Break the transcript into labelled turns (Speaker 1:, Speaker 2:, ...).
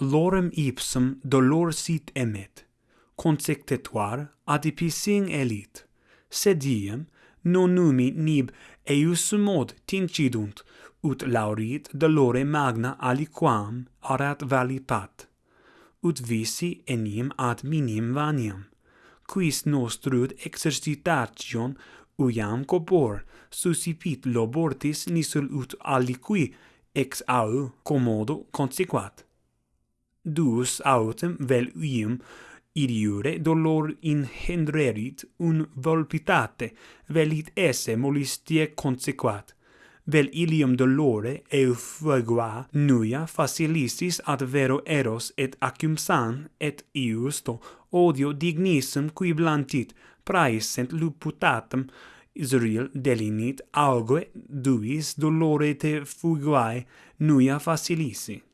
Speaker 1: lorem ipsum dolor sit emet, consectetuar adipising elit, sed diem non numi nib eius mod tincidunt, ut laurit dolore magna aliquam arat valipat, ut visi enim ad minim vaniam, quis nostrud exercitation uiam copor suscipit lobortis nisul ut aliqui ex au commodo consequat. Duus autem vel ium iriure dolor inhendrerit un volpitate, velit esse molistie consequat. Vel ilium dolore eu fuegua nuia facilisis ad vero eros et acum san et iusto odio dignissem qui blantit, praesent luputatem, Israel delinit auge duis dolore te fuguae nuia facilisi.